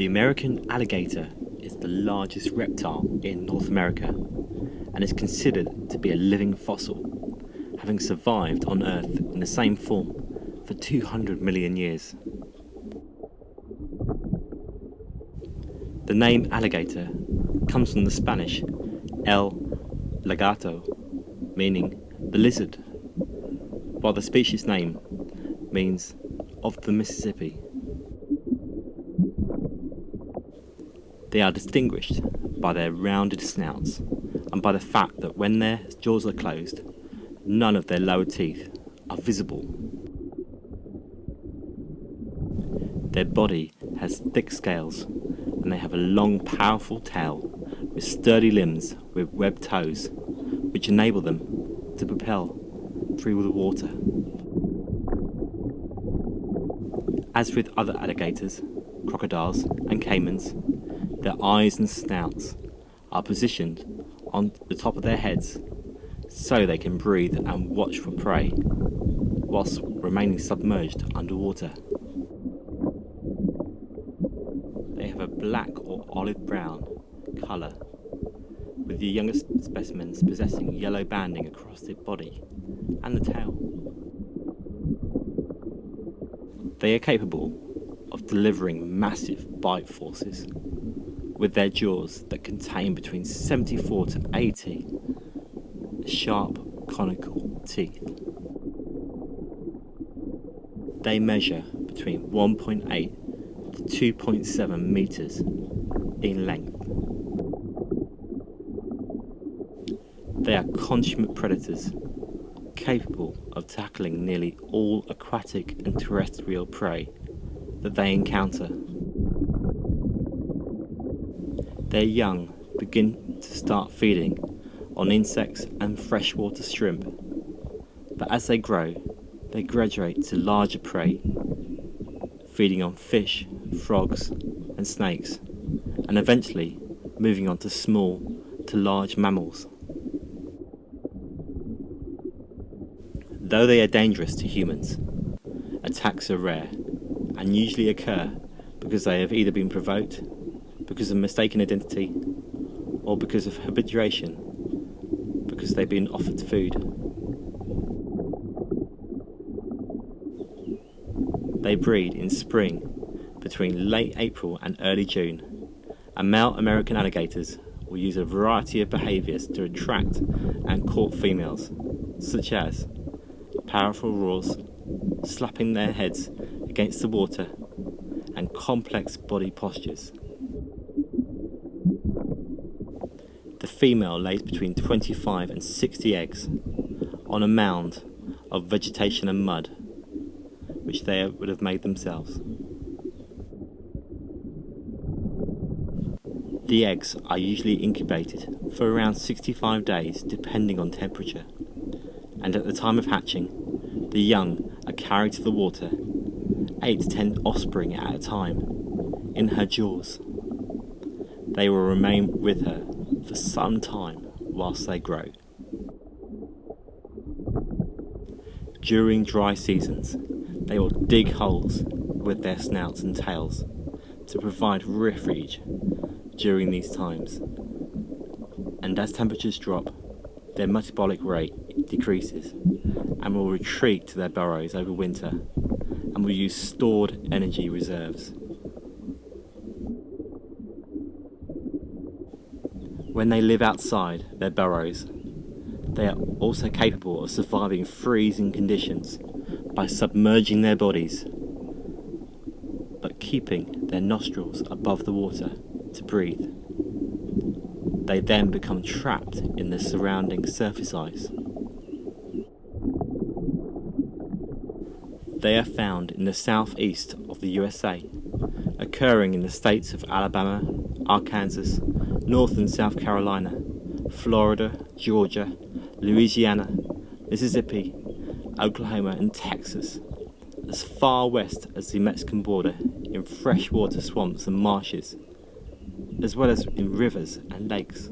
The American alligator is the largest reptile in North America and is considered to be a living fossil, having survived on Earth in the same form for 200 million years. The name alligator comes from the Spanish el lagarto, meaning the lizard, while the species name means of the Mississippi. They are distinguished by their rounded snouts and by the fact that when their jaws are closed, none of their lower teeth are visible. Their body has thick scales and they have a long, powerful tail with sturdy limbs with webbed toes, which enable them to propel through the water. As with other alligators, crocodiles, and caimans, their eyes and snouts are positioned on the top of their heads so they can breathe and watch for prey whilst remaining submerged underwater. They have a black or olive brown colour, with the youngest specimens possessing yellow banding across the body and the tail. They are capable of delivering massive bite forces with their jaws that contain between 74 to 80 sharp conical teeth. They measure between 1.8 to 2.7 meters in length. They are consummate predators, capable of tackling nearly all aquatic and terrestrial prey that they encounter. Their young begin to start feeding on insects and freshwater shrimp, but as they grow, they graduate to larger prey, feeding on fish, frogs, and snakes, and eventually moving on to small to large mammals. Though they are dangerous to humans, attacks are rare and usually occur because they have either been provoked because of mistaken identity or because of habituation, because they've been offered food. They breed in spring between late April and early June, and male American alligators will use a variety of behaviours to attract and court females, such as powerful roars, slapping their heads against the water, and complex body postures. The female lays between 25 and 60 eggs on a mound of vegetation and mud, which they would have made themselves. The eggs are usually incubated for around 65 days depending on temperature, and at the time of hatching, the young are carried to the water, 8 to 10 offspring at a time, in her jaws. They will remain with her for some time whilst they grow. During dry seasons, they will dig holes with their snouts and tails to provide refuge during these times. And as temperatures drop, their metabolic rate decreases and will retreat to their burrows over winter and will use stored energy reserves. When they live outside their burrows, they are also capable of surviving freezing conditions by submerging their bodies but keeping their nostrils above the water to breathe. They then become trapped in the surrounding surface ice. They are found in the southeast of the USA, occurring in the states of Alabama, Arkansas, North and South Carolina, Florida, Georgia, Louisiana, Mississippi, Oklahoma, and Texas, as far west as the Mexican border in freshwater swamps and marshes, as well as in rivers and lakes.